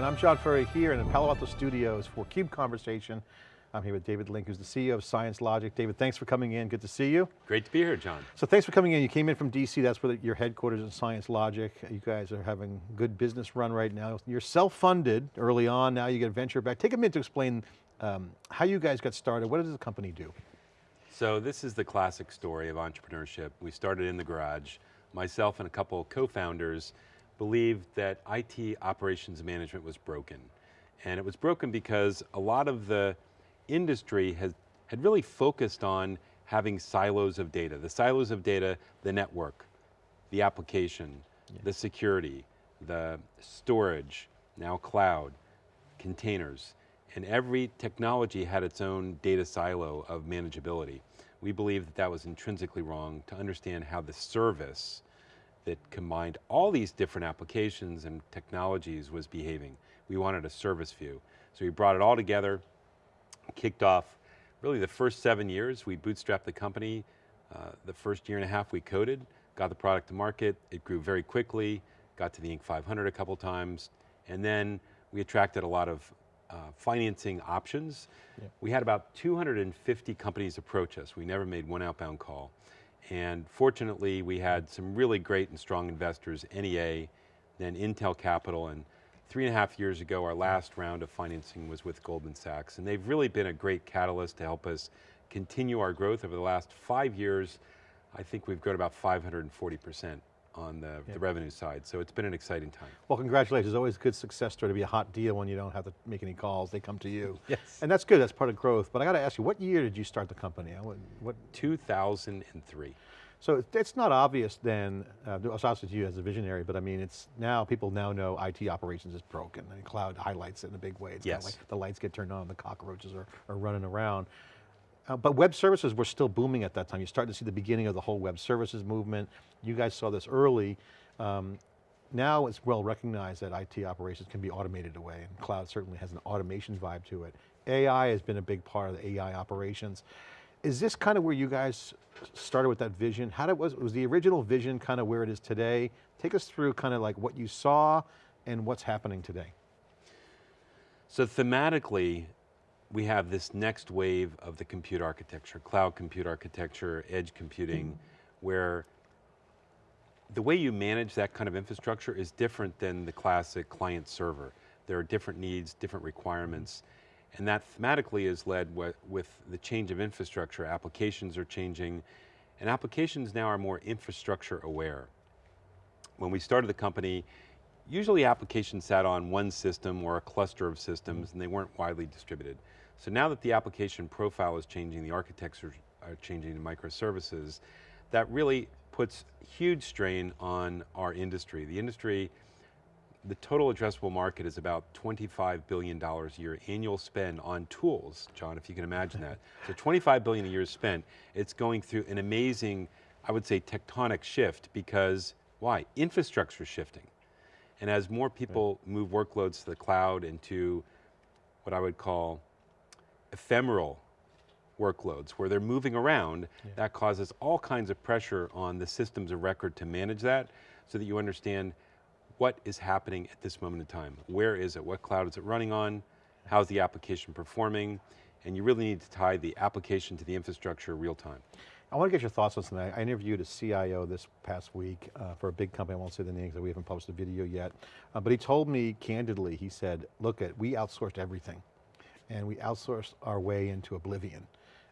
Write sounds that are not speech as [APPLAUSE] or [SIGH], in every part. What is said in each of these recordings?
and I'm John Furrier here in the Palo Alto Studios for CUBE Conversation. I'm here with David Link, who's the CEO of ScienceLogic. David, thanks for coming in, good to see you. Great to be here, John. So thanks for coming in. You came in from DC, that's where your headquarters in ScienceLogic. You guys are having good business run right now. You're self-funded early on, now you get venture back. Take a minute to explain um, how you guys got started. What does the company do? So this is the classic story of entrepreneurship. We started in the garage. Myself and a couple co-founders believed that IT operations management was broken. And it was broken because a lot of the industry has, had really focused on having silos of data. The silos of data, the network, the application, yeah. the security, the storage, now cloud, containers. And every technology had its own data silo of manageability. We believe that that was intrinsically wrong to understand how the service that combined all these different applications and technologies was behaving. We wanted a service view. So we brought it all together, kicked off really the first seven years, we bootstrapped the company. Uh, the first year and a half we coded, got the product to market, it grew very quickly, got to the Inc. 500 a couple times, and then we attracted a lot of uh, financing options. We had about 250 companies approach us. We never made one outbound call. And fortunately, we had some really great and strong investors, NEA, then Intel Capital, and three and a half years ago, our last round of financing was with Goldman Sachs. And they've really been a great catalyst to help us continue our growth over the last five years. I think we've grown about 540 percent on the, yeah. the, revenue side. So it's been an exciting time. Well, congratulations. It's always a good success story to be a hot deal when you don't have to make any calls, they come to you. [LAUGHS] Yes. And that's good, that's part of growth. But I got to ask you, what year did you start the company? What, what? 2003. So it's not obvious then, uh, it's obvious to you as a visionary, but I mean, it's now, people now know IT operations is broken and cloud highlights it in a big way. It's yes. like the lights get turned on, the cockroaches are, are running around. Uh, but web services were still booming at that time. You started to see the beginning of the whole web services movement. You guys saw this early. Um, now it's well recognized that IT operations can be automated away and cloud certainly has an automation vibe to it. AI has been a big part of the AI operations. Is this kind of where you guys started with that vision? How did, was, was the original vision kind of where it is today? Take us through kind of like what you saw and what's happening today. So thematically, we have this next wave of the compute architecture, cloud compute architecture, edge computing, mm where the way you manage that kind of infrastructure is different than the classic client server. There are different needs, different requirements, and that thematically is led with, with the change of infrastructure. Applications are changing, and applications now are more infrastructure aware. When we started the company, usually applications sat on one system or a cluster of systems and they weren't widely distributed. So now that the application profile is changing, the architecture are changing to microservices, that really puts huge strain on our industry. The industry, the total addressable market is about $25 billion a year annual spend on tools, John, if you can imagine that. [LAUGHS] So 25 billion a year spent, it's going through an amazing, I would say tectonic shift because, why? Infrastructure shifting. And as more people right. move workloads to the cloud and to what I would call ephemeral workloads where they're moving around, yeah. that causes all kinds of pressure on the systems of record to manage that so that you understand what is happening at this moment in time. Where is it? What cloud is it running on? How's the application performing? And you really need to tie the application to the infrastructure real time. I want to get your thoughts on something. I interviewed a CIO this past week uh, for a big company, I won't say the name because we haven't published a video yet, uh, but he told me candidly, he said, look at, we outsourced everything and we outsourced our way into oblivion.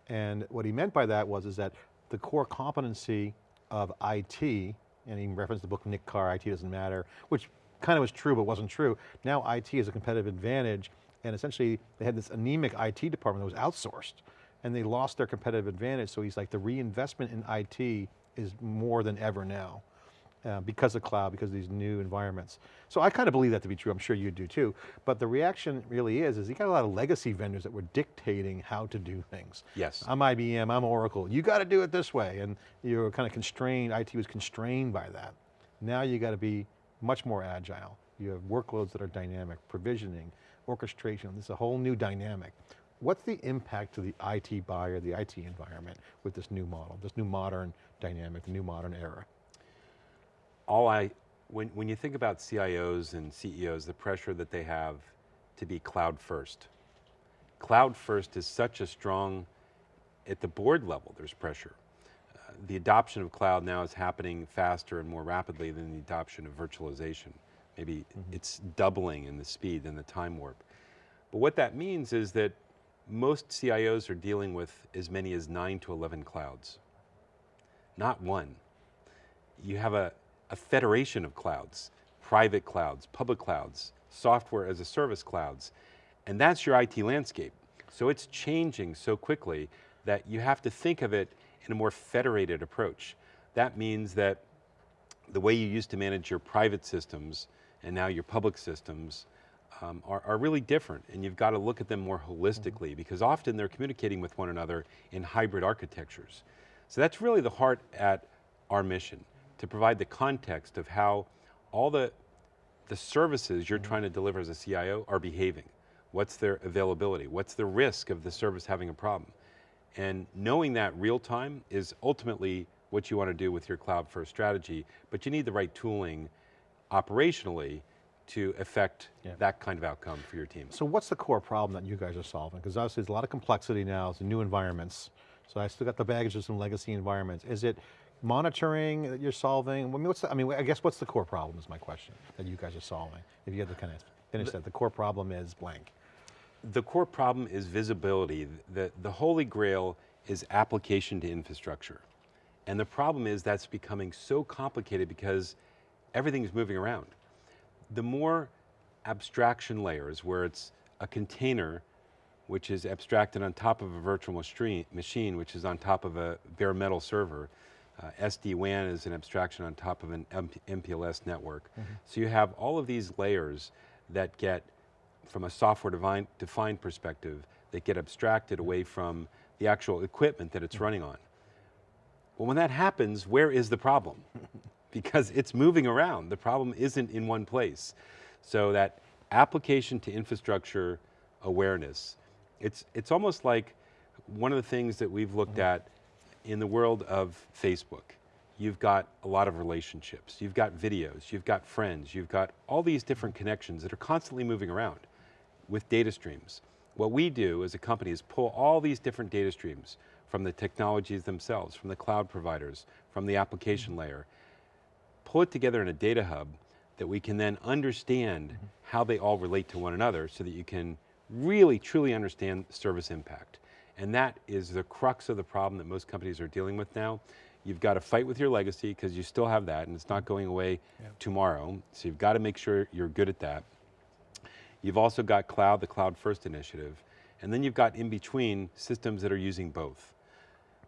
And what he meant by that was is that the core competency of IT, and he referenced the book Nick Carr, IT doesn't matter, which kind of was true but wasn't true. Now IT is a competitive advantage and essentially they had this anemic IT department that was outsourced and they lost their competitive advantage. So he's like the reinvestment in IT is more than ever now. Uh, because of cloud, because of these new environments. So I kind of believe that to be true, I'm sure you do too, but the reaction really is, is you got a lot of legacy vendors that were dictating how to do things. Yes. I'm IBM, I'm Oracle, you got to do it this way, and you're kind of constrained, IT was constrained by that. Now you got to be much more agile. You have workloads that are dynamic, provisioning, orchestration, this is a whole new dynamic. What's the impact to the IT buyer, the IT environment with this new model, this new modern dynamic, the new modern era? All I When, when you think about CIOs and CEOs, the pressure that they have to be cloud first. Cloud first is such a strong, at the board level, there's pressure. Uh, the adoption of cloud now is happening faster and more rapidly than the adoption of virtualization. Maybe mm -hmm. it's doubling in the speed and the time warp. But what that means is that most CIOs are dealing with as many as nine to 11 clouds, not one. You have a, a federation of clouds, private clouds, public clouds, software as a service clouds, and that's your IT landscape. So it's changing so quickly that you have to think of it in a more federated approach. That means that the way you used to manage your private systems and now your public systems um, are, are, really different and you've got to look at them more holistically because often they're communicating with one another in hybrid architectures. So that's really the heart at our mission to provide the context of how all the, the services you're trying to deliver as a CIO are behaving. What's their availability? What's the risk of the service having a problem? And knowing that real time is ultimately what you want to do with your cloud first strategy, but you need the right tooling operationally to affect yeah. that kind of outcome for your team. So what's the core problem that you guys are solving? Because obviously there's a lot of complexity now, it's new environments. So I still got the baggage of some legacy environments. Is it monitoring that you're solving? I mean, what's the, I mean, I guess what's the core problem is my question that you guys are solving? If you had to kind of finish the, that, the core problem is blank. The core problem is visibility. The, the holy grail is application to infrastructure. And the problem is that's becoming so complicated because everything's moving around. The more abstraction layers where it's a container which is abstracted on top of a virtual machine, which is on top of a bare metal server, uh, SD-WAN is an abstraction on top of an MPLS network. Mm -hmm. So you have all of these layers that get, from a software defined, defined perspective, that get abstracted away from the actual equipment that it's mm -hmm. running on. Well, when that happens, where is the problem? [LAUGHS] because it's moving around. The problem isn't in one place. So that application to infrastructure awareness, it's, it's almost like one of the things that we've looked mm -hmm. at in the world of Facebook, you've got a lot of relationships, you've got videos, you've got friends, you've got all these different connections that are constantly moving around with data streams. What we do as a company is pull all these different data streams from the technologies themselves, from the cloud providers, from the application mm -hmm. layer, pull it together in a data hub that we can then understand mm -hmm. how they all relate to one another so that you can really truly understand service impact. And that is the crux of the problem that most companies are dealing with now. You've got to fight with your legacy because you still have that and it's not going away yeah. tomorrow. So you've got to make sure you're good at that. You've also got cloud, the cloud first initiative. And then you've got in between systems that are using both.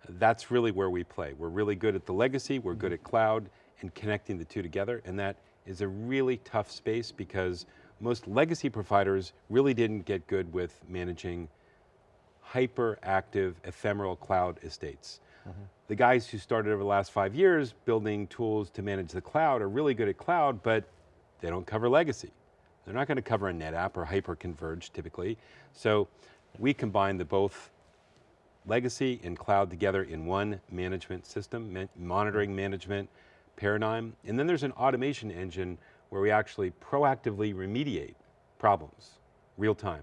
That's really where we play. We're really good at the legacy, we're good mm-hmm. at cloud and connecting the two together. And that is a really tough space because most legacy providers really didn't get good with managing hyper-active ephemeral cloud estates. Mm -hmm. The guys who started over the last five years building tools to manage the cloud are really good at cloud, but they don't cover legacy. They're not going to cover a NetApp or hyper-converged typically. So we combine the both legacy and cloud together in one management system, monitoring management paradigm. And then there's an automation engine where we actually proactively remediate problems, real time.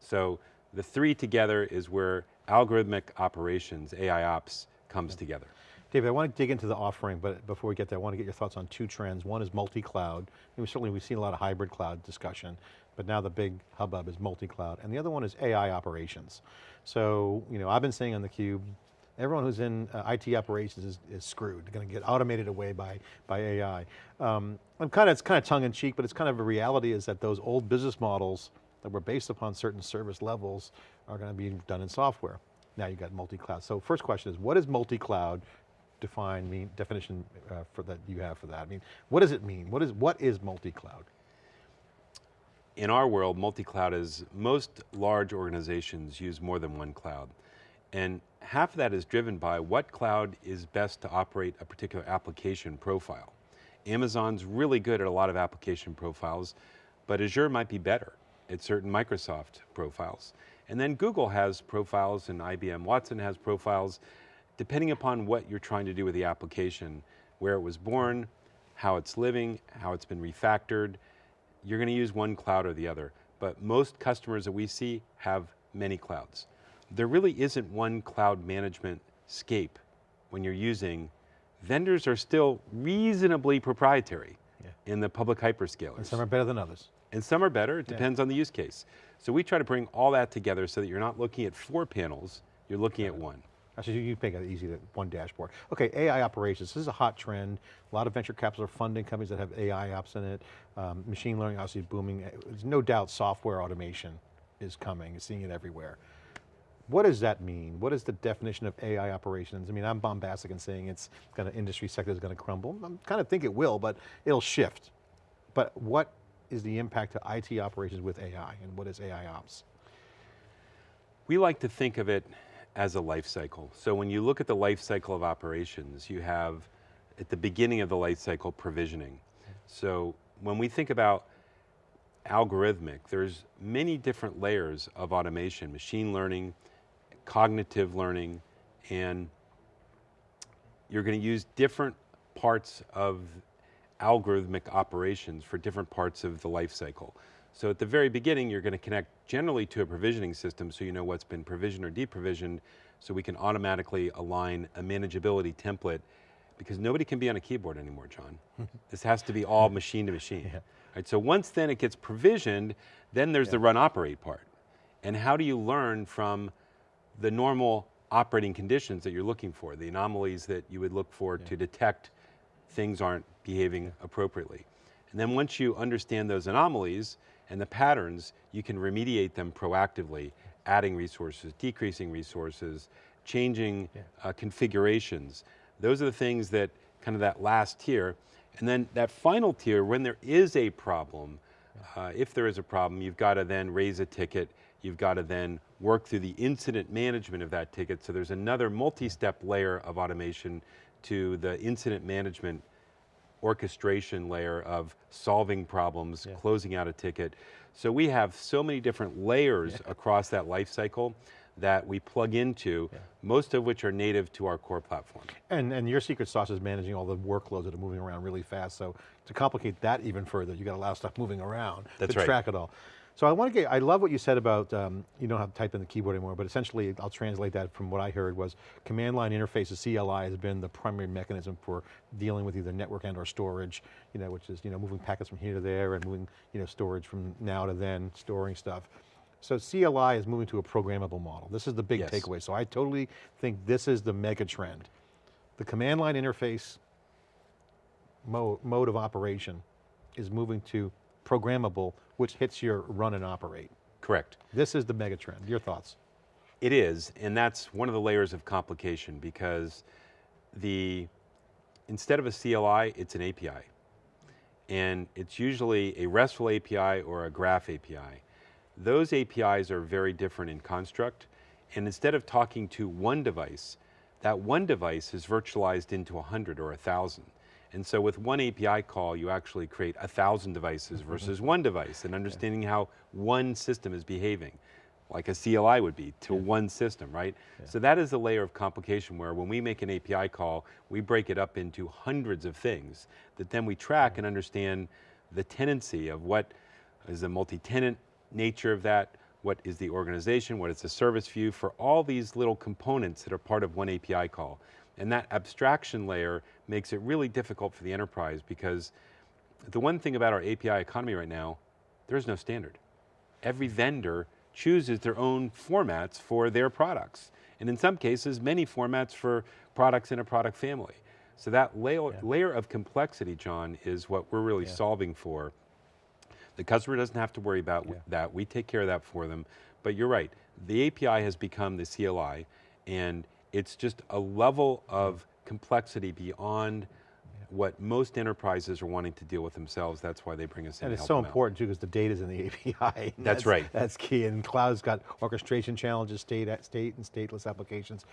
So the three together is where algorithmic operations, AI ops, comes yeah. together. David, I want to dig into the offering, but before we get there, I want to get your thoughts on two trends. One is multi-cloud. certainly we've seen a lot of hybrid cloud discussion, but now the big hubbub is multi-cloud. And the other one is AI operations. So, you know, I've been saying on theCUBE, everyone who's in uh, IT operations is, is screwed. They're going to get automated away by, by AI. Um, I'm kind of, it's kind of tongue in cheek, but it's kind of a reality is that those old business models that were based upon certain service levels are going to be done in software. Now you've got multi-cloud. So first question is, what does multi-cloud define, mean, definition uh, for that you have for that? I mean, what does it mean? What is, what is multi-cloud? In our world, multi-cloud is, most large organizations use more than one cloud. And half of that is driven by what cloud is best to operate a particular application profile. Amazon's really good at a lot of application profiles, but Azure might be better at certain Microsoft profiles. And then Google has profiles and IBM Watson has profiles, depending upon what you're trying to do with the application, where it was born, how it's living, how it's been refactored. You're going to use one cloud or the other, but most customers that we see have many clouds. There really isn't one cloud management scape when you're using, vendors are still reasonably proprietary Yeah. in the public hyperscalers. And some are better than others. And some are better, it depends on the use case. So we try to bring all that together so that you're not looking at four panels, you're looking at one. Actually, you you make it easy, that one dashboard. Okay, AI operations, this is a hot trend. A lot of venture capital are funding companies that have AI ops in it. Um, machine learning obviously booming. There's no doubt software automation is coming, seeing it everywhere. What does that mean? What is the definition of AI operations? I mean, I'm bombastic in saying it's going to, industry sector is going to crumble. I kind of think it will, but it'll shift. But what is the impact to IT operations with AI and what is AI ops? We like to think of it as a life cycle. So when you look at the life cycle of operations, you have at the beginning of the life cycle provisioning. So when we think about algorithmic, there's many different layers of automation, machine learning, cognitive learning, and you're going to use different parts of algorithmic operations for different parts of the life cycle. So at the very beginning, you're going to connect generally to a provisioning system so you know what's been provisioned or deprovisioned so we can automatically align a manageability template because nobody can be on a keyboard anymore, John. [LAUGHS] this has to be all machine to machine. Right, so once then it gets provisioned, then there's the run operate part. And how do you learn from the normal operating conditions that you're looking for, the anomalies that you would look for to detect things aren't behaving appropriately. And then once you understand those anomalies and the patterns, you can remediate them proactively, adding resources, decreasing resources, changing uh, configurations. Those are the things that kind of that last tier. And then that final tier, when there is a problem, uh, if there is a problem, you've got to then raise a ticket, you've got to then work through the incident management of that ticket. So there's another multi-step layer of automation to the incident management orchestration layer of solving problems, Yeah. closing out a ticket. So we have so many different layers across that life cycle that we plug into, most of which are native to our core platform. And, and your secret sauce is managing all the workloads that are moving around really fast. So to complicate that even further, you got a lot of stuff moving around That's to right. track it all. So I want to get, I love what you said about, um, you don't have to type in the keyboard anymore, but essentially I'll translate that from what I heard was command line interfaces, CLI has been the primary mechanism for dealing with either network and or storage, you know, which is, you know, moving packets from here to there and moving, you know, storage from now to then, storing stuff. So CLI is moving to a programmable model. This is the big Yes. takeaway. So I totally think this is the mega trend. The command line interface mode, mode of operation is moving to programmable, which hits your run and operate. Correct. This is the mega trend. Your thoughts? It is, and that's one of the layers of complication because the, instead of a CLI, it's an API. And it's usually a RESTful API or a graph API. Those APIs are very different in construct, and instead of talking to one device, that one device is virtualized into a 100 or a 1,000. And so with one API call, you actually create a 1,000 devices mm-hmm. versus one device, and understanding how one system is behaving like a CLI would be to one system, right? So that is a layer of complication where when we make an API call, we break it up into hundreds of things that then we track mm-hmm. and understand the tenancy of what is the multi-tenant nature of that, what is the organization, what is the service view for all these little components that are part of one API call. And that abstraction layer makes it really difficult for the enterprise because the one thing about our API economy right now, there is no standard every vendor chooses their own formats for their products. And in some cases, many formats for products in a product family. So that layer, layer of complexity, John, is what we're really solving for. The customer doesn't have to worry about that. We take care of that for them. But you're right, the API has become the CLI, and it's just a level of complexity beyond what most enterprises are wanting to deal with themselves. That's why they bring us in And it's so them out. important too, because the data's in the API. [LAUGHS] That's right. That's key, and cloud's got orchestration challenges, state, state and stateless applications.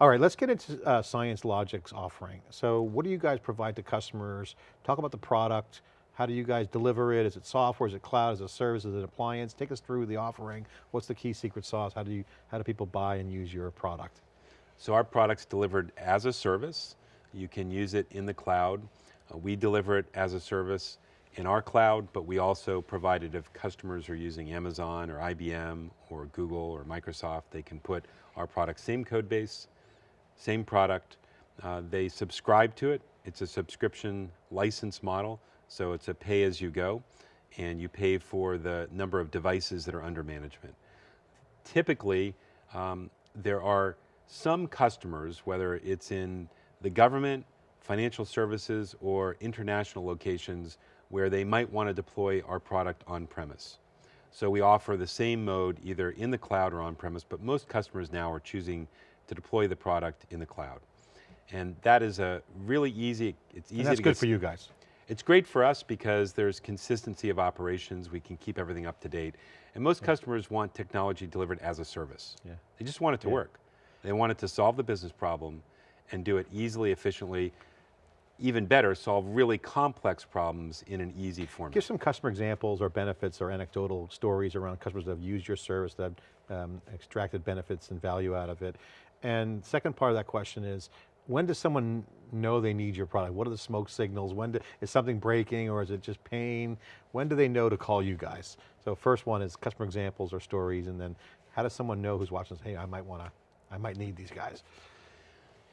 All right, let's get into uh, ScienceLogic's offering. So what do you guys provide to customers? Talk about the product. How do you guys deliver it? Is it software, is it cloud, is it service, is it appliance? Take us through the offering. What's the key secret sauce? How do you, how do people buy and use your product? So our product's delivered as a service. You can use it in the cloud. Uh, we deliver it as a service in our cloud, but we also provide it if customers are using Amazon or IBM or Google or Microsoft, they can put our product, same code base, same product. Uh, they subscribe to it. It's a subscription license model, so it's a pay as you go, and you pay for the number of devices that are under management. Typically, um, there are some customers, whether it's in the government, financial services, or international locations, where they might want to deploy our product on premise. So we offer the same mode either in the cloud or on premise, but most customers now are choosing to deploy the product in the cloud. And that is a really easy, it's easy And that's to good get for you guys. it's great for us because there's consistency of operations, we can keep everything up to date. And most customers want technology delivered as a service. Yeah. They just want it to Yeah. work. They want it to solve the business problem and do it easily, efficiently, even better, solve really complex problems in an easy format. Give some customer examples or benefits or anecdotal stories around customers that have used your service, that have um, extracted benefits and value out of it. And second part of that question is, when does someone know they need your product? What are the smoke signals? When do, is something breaking or is it just pain? When do they know to call you guys? So first one is customer examples or stories and then how does someone know who's watching this, hey, I might want to, I might need these guys.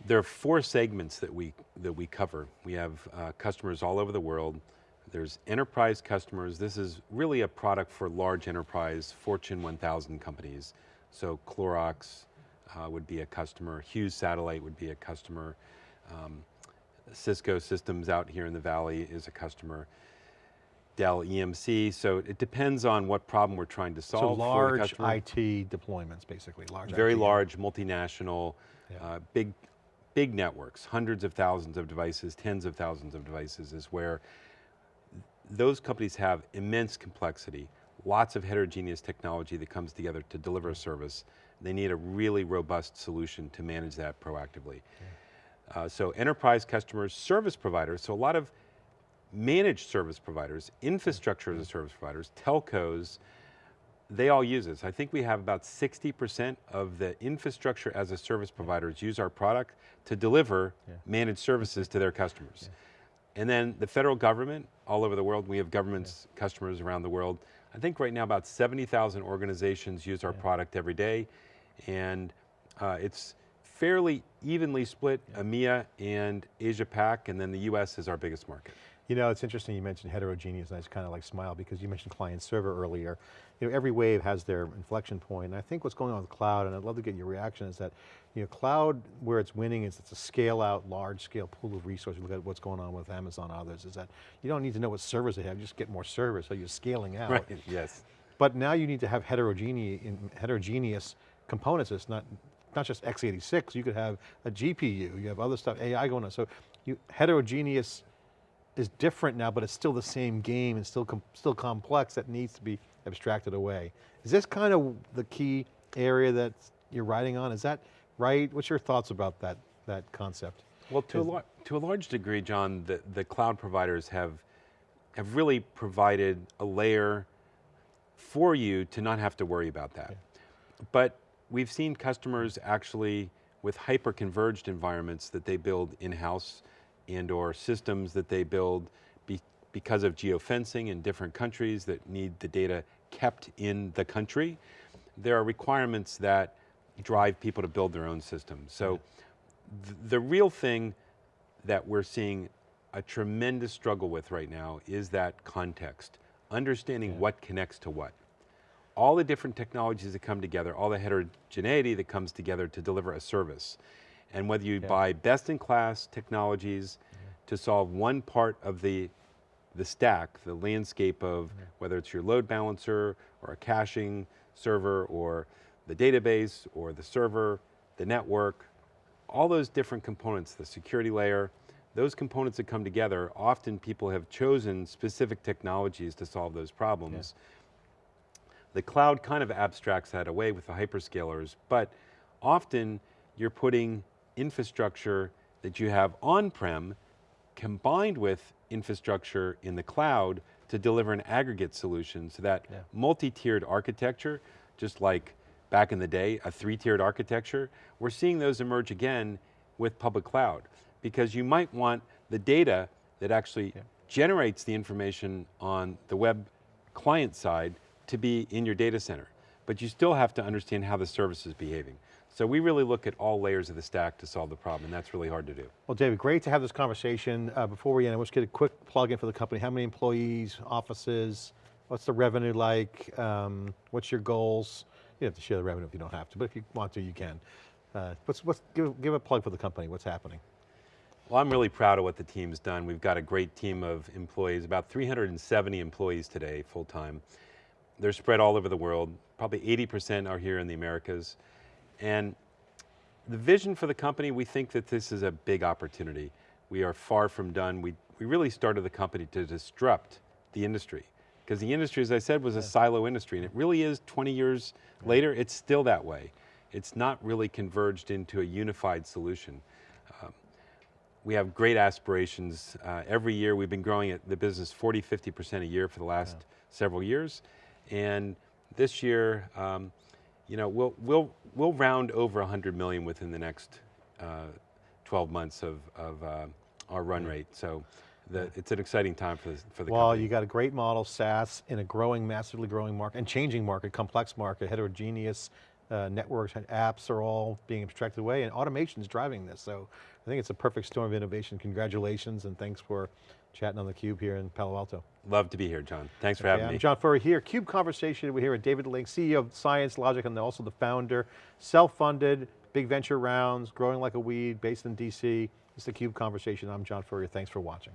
There are four segments that we, that we cover. We have uh, customers all over the world. There's enterprise customers. This is really a product for large enterprise, Fortune 1000 companies. So Clorox uh, would be a customer, Hughes Satellite would be a customer, um, Cisco Systems out here in the Valley is a customer, Dell EMC, so it depends on what problem we're trying to solve the large IT deployments, basically, large very IT. large, multinational, Yeah. uh, big, big networks, hundreds of thousands of devices, tens of thousands of devices is where those companies have immense complexity, lots of heterogeneous technology that comes together to deliver a service. They need a really robust solution to manage that proactively. Uh, so enterprise customers, service providers, so a lot of managed service providers, infrastructure as a service providers, telcos, they all use this. I think we have about 60% of the infrastructure as a service providers use our product to deliver Yeah. managed services to their customers. And then the federal government, all over the world, we have governments, customers around the world. I think right now about 70,000 organizations use our product every day. And uh, it's fairly evenly split, EMEA and Asia Pac, and then the US is our biggest market. You know, it's interesting you mentioned heterogeneous, and I just kind of like smile because you mentioned client server earlier. You know, every wave has their inflection point, and I think what's going on with cloud, and I'd love to get your reaction, is that, you know, cloud, where it's winning is it's a scale out, large scale pool of resources. Look at what's going on with Amazon and others, is that you don't need to know what servers they have, you just get more servers, so you're scaling out. Right, [LAUGHS] yes. But now you need to have heterogeneous, heterogeneous components. It's not, not just x86, you could have a GPU, you have other stuff, AI going on. So you, heterogeneous is different now, but it's still the same game and still, com still complex that needs to be abstracted away. Is this kind of the key area that you're riding on? Is that right? What's your thoughts about that, that concept? Well, to a, Is- to a large degree, John, the, the cloud providers have, have really provided a layer for you to not have to worry about that. But we've seen customers actually with hyper-converged environments that they build in-house and or systems that they build be, because of geofencing in different countries that need the data kept in the country. There are requirements that drive people to build their own systems. So th- the real thing that we're seeing a tremendous struggle with right now is that context, understanding what connects to what. All the different technologies that come together, all the heterogeneity that comes together to deliver a service. And whether you buy best in class technologies to solve one part of the, the stack, the landscape of whether it's your load balancer or a caching server or the database or the server, the network, all those different components, the security layer, those components that come together, often people have chosen specific technologies to solve those problems. The cloud kind of abstracts that away with the hyperscalers, but often you're putting infrastructure that you have on-prem combined with infrastructure in the cloud to deliver an aggregate solution so that Yeah. multi-tiered architecture, just like back in the day, a three-tiered architecture, we're seeing those emerge again with public cloud because you might want the data that actually generates the information on the web client side to be in your data center. But you still have to understand how the service is behaving. So we really look at all layers of the stack to solve the problem, and that's really hard to do. Well, David, great to have this conversation. Uh, before we end, let's get a quick plug in for the company. How many employees, offices, what's the revenue like? Um, what's your goals? You have to share the revenue if you don't have to, but if you want to, you can. Uh, what's, what's, give, give a plug for the company, what's happening? Well, I'm really proud of what the team's done. We've got a great team of employees, about 370 employees today, full-time. They're spread all over the world. Probably 80% are here in the Americas. And the vision for the company, we think that this is a big opportunity. We are far from done. We, we really started the company to disrupt the industry. Because the industry, as I said, was a silo industry, and it really is 20 years later, it's still that way. It's not really converged into a unified solution. Um, we have great aspirations. Uh, every year we've been growing at the business 40, 50% a year for the last several years. And this year, um, you know, we'll, we'll, we'll round over 100 million within the next uh, 12 months of, of uh, our run rate. So the, it's an exciting time for, the for the Well, company. you got a great model, SaaS, in a growing, massively growing market, and changing market, complex market, heterogeneous uh, networks and apps are all being abstracted away, and automation is driving this. So I think it's a perfect storm of innovation. Congratulations, and thanks for chatting on theCUBE here in Palo Alto. Love to be here, John. Thanks for having I'm me. John Furrier here, CUBE Conversation. We're here with David Link, CEO of ScienceLogic, and also the founder. Self-funded, big venture rounds, growing like a weed, based in DC. It's the CUBE Conversation. I'm John Furrier, thanks for watching.